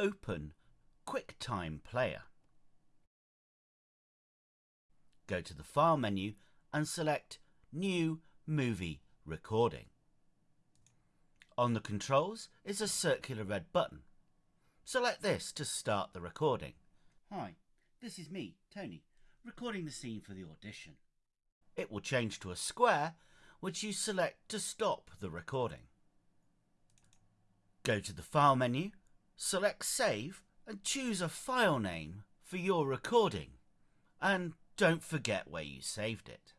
open QuickTime Player. Go to the File menu and select New Movie Recording. On the controls is a circular red button. Select this to start the recording. Hi, this is me, Tony, recording the scene for the audition. It will change to a square, which you select to stop the recording. Go to the File menu, select Save and choose a file name for your recording. And don't forget where you saved it.